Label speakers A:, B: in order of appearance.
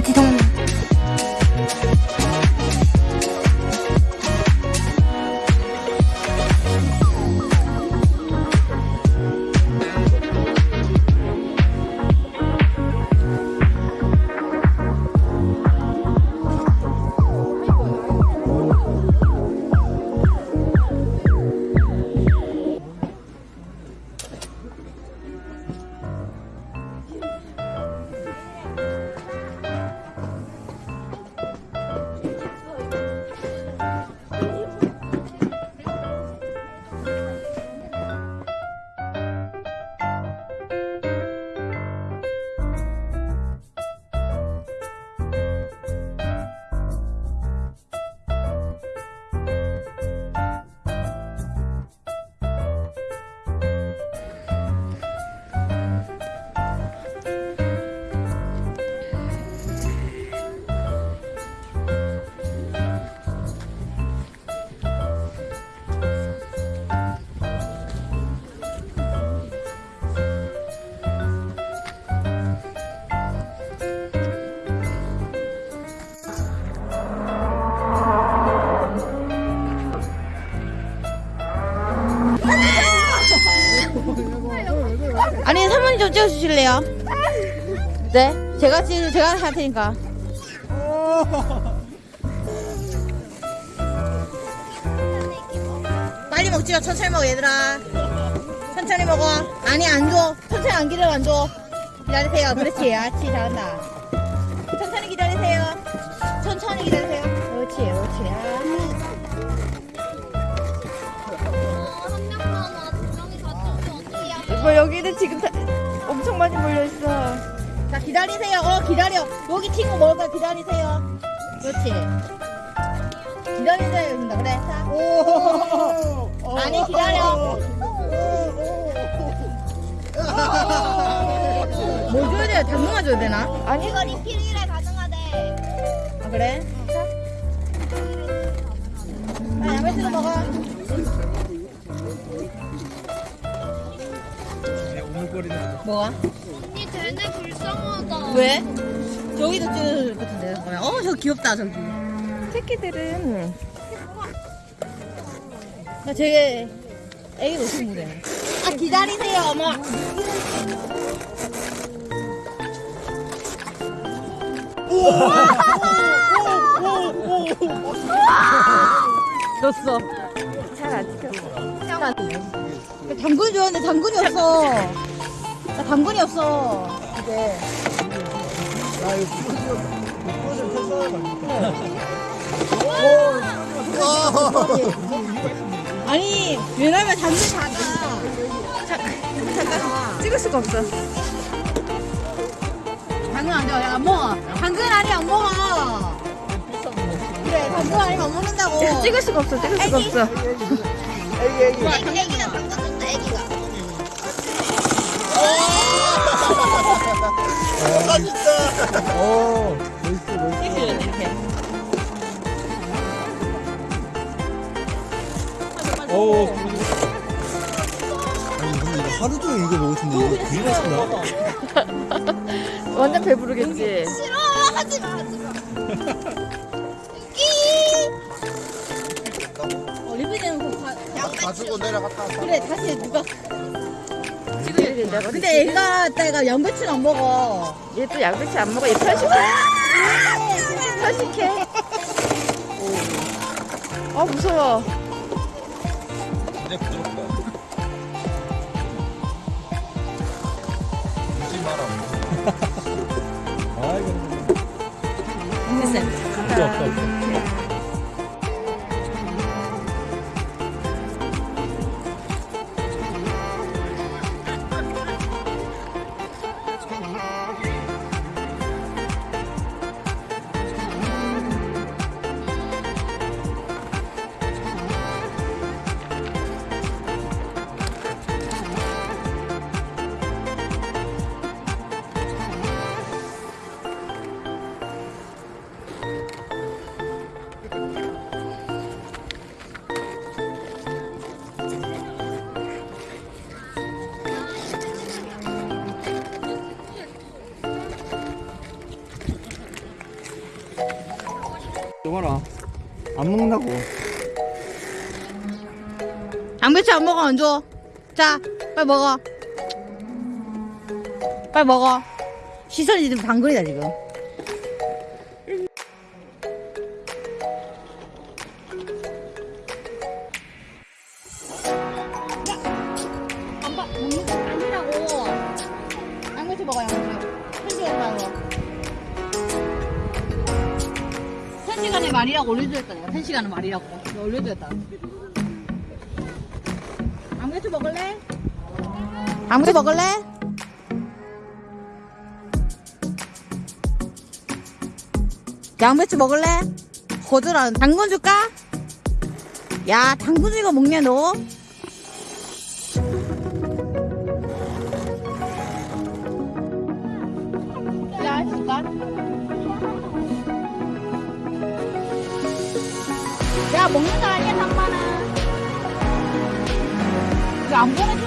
A: 버블 좀 찍어주실래요? 네? 제가 찍 제가 할 테니까. 빨리 먹지 마 천천히 먹어 얘들아. 천천히 먹어. 아니 안줘. 천천히 안 기다려 안줘. 기다리세요. 그렇지. 아치 잘한다. 천천히 기다리세요. 천천히 기다리세요. 그렇지 그렇지. 아.
B: 뭐 여기는 지금 다 엄청 많이 몰려 있어.
A: 자 기다리세요. 어 기다려. 여기 친구 먹을까? 기다리세요. 그렇지. 기다리세요. 된다 그래. 자. 아니 기다려. 뭐 줘야 돼요? 당근만 줘야 되나?
B: 아니
C: 이거 리필이라 가능하대.
A: 아 그래? 자. 아, 양배추도 먹어 뭐가?
C: 언니 쟤네 불쌍하다.
A: 왜? 저기도 찍어줄 것 같은데. 어 저거 귀엽다 저기.
B: 새끼들은.
A: 나 되게 애기 어떻게 못해 아 기다리세요 어머. 졌어.
B: 잘안 지켰어.
A: 당근 좋아하는데 당근이 없어 나 당근이 없어. 이제. 아니 왜냐면 당근 작아.
B: 잠깐 찍을 수가 없어.
A: 당근 안 좋아. 안 먹어. 당근 아니 안 먹어. 그래 당근 아니면 안 먹는다고.
B: 찍을 수가 없어. 찍을 수가 없어.
C: 애기, 줬다, 애기가.
A: 이렇게 이렇게
D: 오. 아니 근데 이거 하루 종일 이거 먹을 텐데 이거 되게 맛있나?
B: 완전 배부르겠지.
C: 싫어, 하지 마, 하지 마.
A: 어, 리뷰되는 거 가,
D: 가지고 내려갔다 왔다.
A: 그래 다시 누가
B: 된다고.
A: 근데 애가 딸가 양배추는 안 먹어
B: 얘 또 양배추 안 먹어. 얘 편식해. 편식해. 아 무서워.
D: 근데 부드럽다. 울지 마라. 아 이거
A: 됐어요
D: 없어 없어. 안 먹는다고.
A: 양배추 안 먹어 안 줘. 자 빨리 먹어. 빨리 먹어. 시선이 지금 방글이다 지금. 말이라고 올려주었다. 내가. 한 시간은 말이라고. 내가 올려주었다. 양배추 먹을래? 양배추 먹을래? 양배추 먹을래? 거절한 당근 줄까? 야 당근 이거 먹냐 너? 먹는 거 아니야 3만원 이거 안 보내